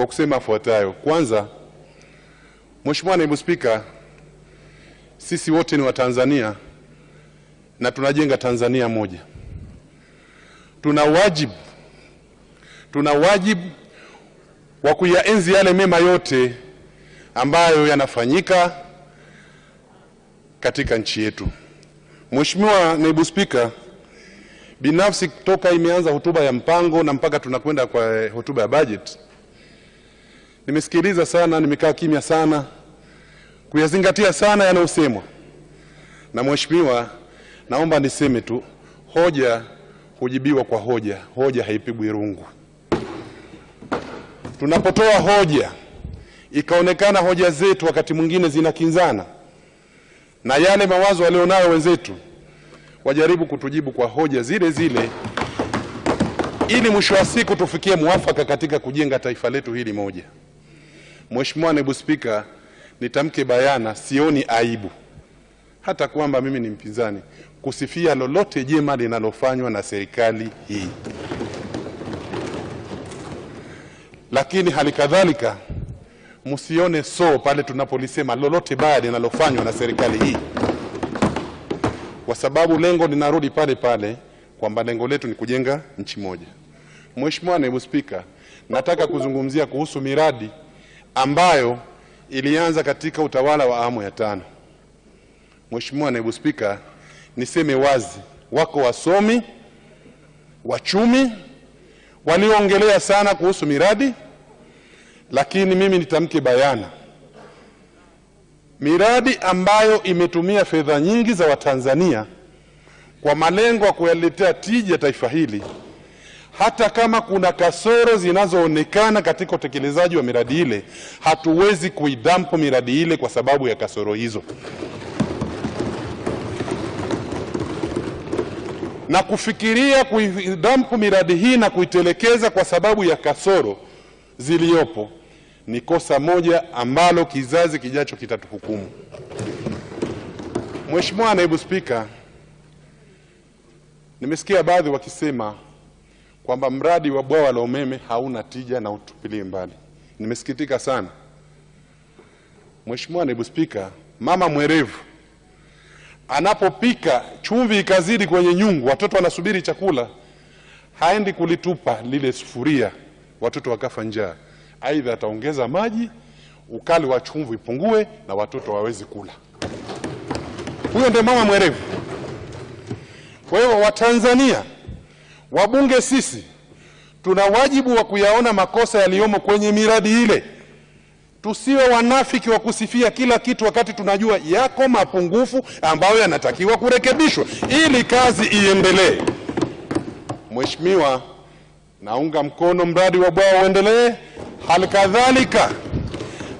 kwa kusema afuatayo. Kwanza, Mheshimiwa Naibu Spika, sisi wote ni Watanzania na tunajenga Tanzania moja. Tuna wajibu tuna wajibu wa kuyaenzi yale mema yote ambayo yanafanyika katika nchi yetu. Mheshimiwa Naibu Spika, binafsi toka imeanza hotuba ya mpango na mpaka tunakwenda kwa hotuba ya budget, nimesikiliza sana, nimekaa kimya sana kuyazingatia sana yanayosemwa na mheshimiwa. Naomba niseme tu, hoja hujibiwa kwa hoja, hoja haipigwi rungu. Tunapotoa hoja ikaonekana hoja zetu wakati mwingine zinakinzana na yale mawazo walionayo wenzetu, wajaribu kutujibu kwa hoja zile zile, ili mwisho wa siku tufikie mwafaka katika kujenga taifa letu hili moja. Mheshimiwa Naibu Spika, nitamke bayana, sioni aibu. Hata kwamba mimi ni mpinzani kusifia lolote jema linalofanywa na serikali hii, lakini hali kadhalika msione so pale tunapolisema lolote baya linalofanywa na serikali hii, kwa sababu lengo linarudi pale pale kwamba lengo letu ni kujenga nchi moja. Mheshimiwa Naibu Spika, nataka kuzungumzia kuhusu miradi ambayo ilianza katika utawala wa awamu ya tano. Mheshimiwa Naibu Spika, niseme wazi, wako wasomi wachumi walioongelea sana kuhusu miradi, lakini mimi nitamke bayana, miradi ambayo imetumia fedha nyingi za Watanzania kwa malengo ya kuyaletea tija taifa hili, hata kama kuna kasoro zinazoonekana katika utekelezaji wa miradi ile, hatuwezi kuidampo miradi ile kwa sababu ya kasoro hizo. na kufikiria kuidampu miradi hii na kuitelekeza kwa sababu ya kasoro ziliyopo ni kosa moja ambalo kizazi kijacho kitatuhukumu. Mheshimiwa Naibu Spika, nimesikia baadhi wakisema kwamba mradi wa bwawa la umeme hauna tija na utupilie mbali. Nimesikitika sana. Mheshimiwa Naibu Spika, mama mwerevu anapopika chumvi ikazidi kwenye nyungu, watoto wanasubiri chakula, haendi kulitupa lile sufuria, watoto wakafa njaa. Aidha ataongeza maji, ukali wa chumvi ipungue, na watoto wawezi kula. Huyo ndio mama mwerevu. Kwa hiyo, Watanzania, wabunge sisi tuna wajibu wa kuyaona makosa yaliyomo kwenye miradi ile. Tusiwe wanafiki wa kusifia kila kitu wakati tunajua yako mapungufu ambayo yanatakiwa kurekebishwa ili kazi iendelee. Mheshimiwa, naunga mkono mradi wa bwawa uendelee. Hali kadhalika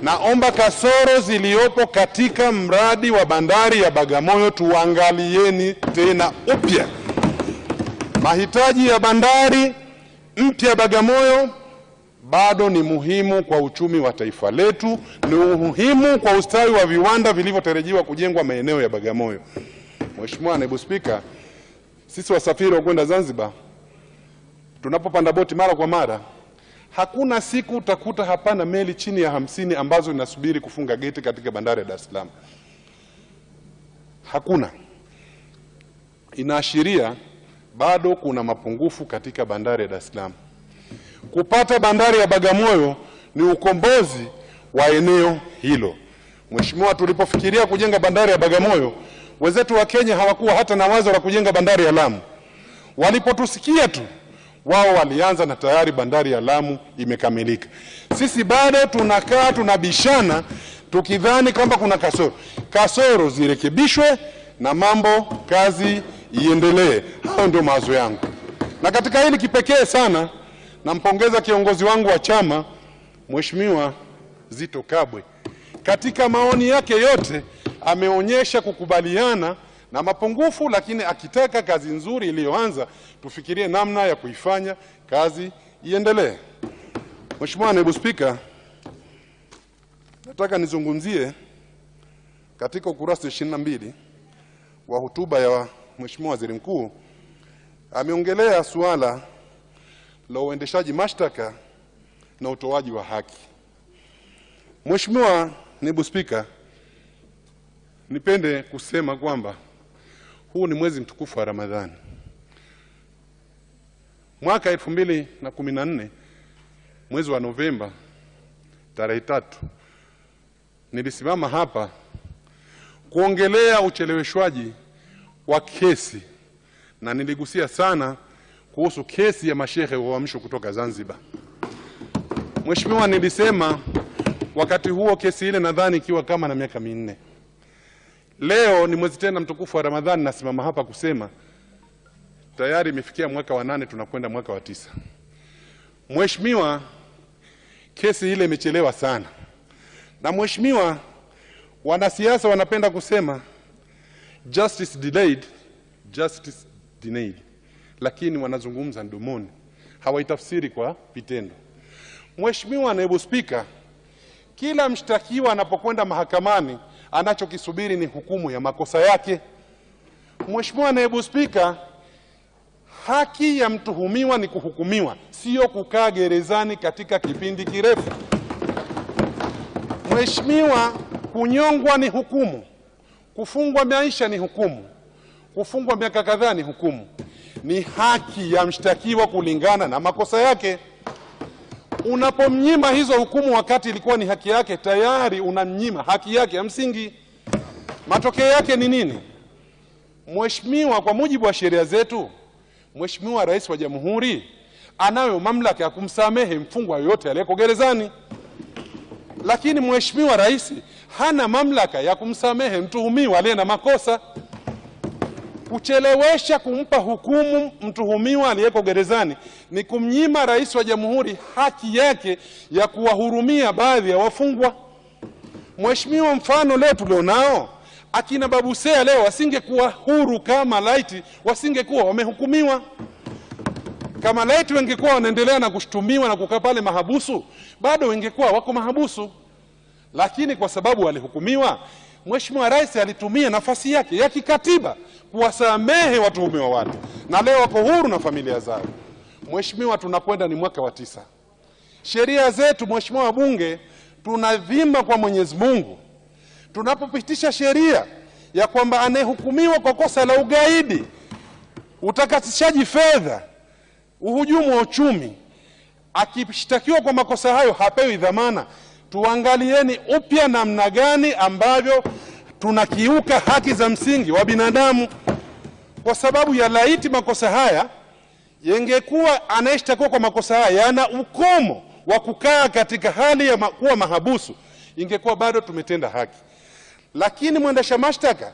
naomba kasoro ziliyopo katika mradi wa bandari ya Bagamoyo tuangalieni tena upya. Mahitaji ya bandari mpya Bagamoyo bado ni muhimu kwa uchumi wa taifa letu, ni muhimu kwa ustawi wa viwanda vilivyotarajiwa kujengwa maeneo ya Bagamoyo. Mheshimiwa Naibu Spika, sisi wasafiri wa kwenda Zanzibar tunapopanda boti mara kwa mara, hakuna siku utakuta hapana meli chini ya hamsini ambazo inasubiri kufunga geti katika bandari ya Dar es Salaam. Hakuna. Inaashiria bado kuna mapungufu katika bandari ya Dar es Salaam. Kupata bandari ya Bagamoyo ni ukombozi wa eneo hilo. Mheshimiwa, tulipofikiria kujenga bandari ya Bagamoyo, wenzetu wa Kenya hawakuwa hata na wazo la kujenga bandari ya Lamu. Walipotusikia tu wao walianza na tayari bandari ya Lamu imekamilika. Sisi bado tunakaa tunabishana, tukidhani kwamba kuna kasoro. Kasoro zirekebishwe na mambo kazi iendelee. Hayo ndio mawazo yangu, na katika hili kipekee sana nampongeza kiongozi wangu wa chama Mheshimiwa Zito Kabwe. Katika maoni yake yote ameonyesha kukubaliana na mapungufu, lakini akitaka kazi nzuri iliyoanza tufikirie namna ya kuifanya kazi iendelee. Mheshimiwa Naibu Spika, nataka nizungumzie katika ukurasa ishirini na mbili wa hotuba ya Mheshimiwa Waziri Mkuu ameongelea suala la uendeshaji mashtaka na utoaji wa haki. Mheshimiwa Naibu Spika, nipende kusema kwamba huu ni mwezi mtukufu wa Ramadhani. Mwaka elfu mbili na kumi na nne mwezi wa Novemba tarehe tatu nilisimama hapa kuongelea ucheleweshwaji wa kesi na niligusia sana kuhusu kesi ya mashehe wa Uamsho kutoka Zanzibar. Mheshimiwa, nilisema wakati huo kesi ile nadhani ikiwa kama na miaka minne. Leo ni mwezi tena mtukufu wa Ramadhani, nasimama hapa kusema tayari imefikia mwaka wa nane, tunakwenda mwaka wa tisa. Mheshimiwa, kesi ile imechelewa sana, na mheshimiwa, wanasiasa wanapenda kusema justice delayed, justice denied, lakini wanazungumza mdomoni, hawaitafsiri kwa vitendo. Mheshimiwa Naibu Spika, kila mshtakiwa anapokwenda mahakamani anachokisubiri ni hukumu ya makosa yake. Mheshimiwa Naibu Spika, haki ya mtuhumiwa ni kuhukumiwa, sio kukaa gerezani katika kipindi kirefu. Mheshimiwa, kunyongwa ni hukumu, kufungwa maisha ni hukumu, kufungwa miaka kadhaa ni hukumu. Ni haki ya mshtakiwa kulingana na makosa yake. Unapomnyima hizo hukumu wakati ilikuwa ni haki yake, tayari unamnyima haki yake ya msingi. Matokeo yake ni nini? Mheshimiwa, kwa mujibu wa sheria zetu, Mheshimiwa Rais wa Jamhuri anayo mamlaka ya kumsamehe mfungwa yoyote aliyeko gerezani, lakini Mheshimiwa Rais hana mamlaka ya kumsamehe mtuhumiwa aliye na makosa. Kuchelewesha kumpa hukumu mtuhumiwa aliyeko gerezani ni kumnyima Rais wa Jamhuri haki yake ya kuwahurumia baadhi ya wafungwa. Mheshimiwa, mfano leo tulionao, akina Babusea leo wasingekuwa huru kama laiti wasingekuwa wamehukumiwa. Kama laiti wengekuwa wanaendelea na kushtumiwa na kukaa pale mahabusu, bado wengekuwa wako mahabusu, lakini kwa sababu walihukumiwa, Mheshimiwa Rais alitumia nafasi yake ya kikatiba kuwasamehe watuhumiwa watu, na leo wako huru na familia zao. Mheshimiwa, tunakwenda ni mwaka wa tisa. Sheria zetu, Mheshimiwa wabunge, tunavimba kwa Mwenyezi Mungu tunapopitisha sheria ya kwamba anayehukumiwa kwa kosa la ugaidi, utakatishaji fedha, uhujumu wa uchumi, akishtakiwa kwa makosa hayo hapewi dhamana. Tuangalieni upya namna gani ambavyo tunakiuka haki za msingi wa binadamu, kwa sababu ya laiti makosa haya yengekuwa anayeshtakiwa kwa makosa haya yana ukomo wa kukaa katika hali ya kuwa mahabusu, ingekuwa bado tumetenda haki. Lakini mwendesha mashtaka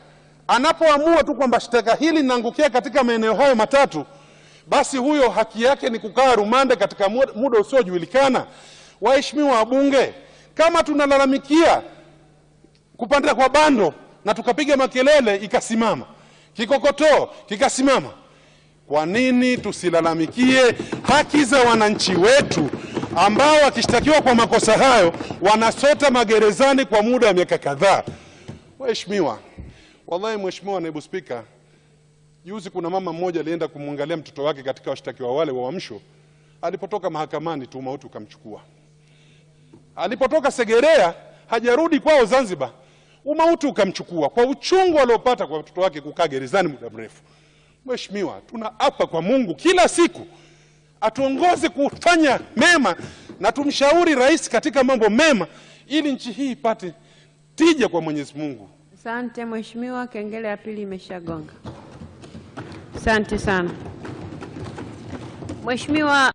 anapoamua tu kwamba shtaka hili linaangukia katika maeneo hayo matatu, basi huyo haki yake ni kukaa rumande katika muda usiojulikana. Waheshimiwa wabunge, kama tunalalamikia kupanda kwa bando na tukapiga makelele ikasimama, kikokotoo kikasimama, kwa nini tusilalamikie haki za wananchi wetu ambao wakishtakiwa kwa makosa hayo wanasota magerezani kwa muda wa miaka kadhaa? Mheshimiwa, wallahi Mheshimiwa Naibu Spika, juzi kuna mama mmoja alienda kumwangalia mtoto wake katika washtakiwa wale wa Uamsho. Alipotoka mahakamani tu mauti ukamchukua. Alipotoka Segerea hajarudi kwao Zanzibar, umauti ukamchukua kwa uchungu aliopata kwa watoto wake kukaa gerezani muda mrefu. Mheshimiwa, tunaapa kwa Mungu kila siku atuongoze kufanya mema na tumshauri rais katika mambo mema ili nchi hii ipate tija kwa Mwenyezi Mungu. Asante Mheshimiwa, kengele ya pili imeshagonga. Asante sana Mheshimiwa.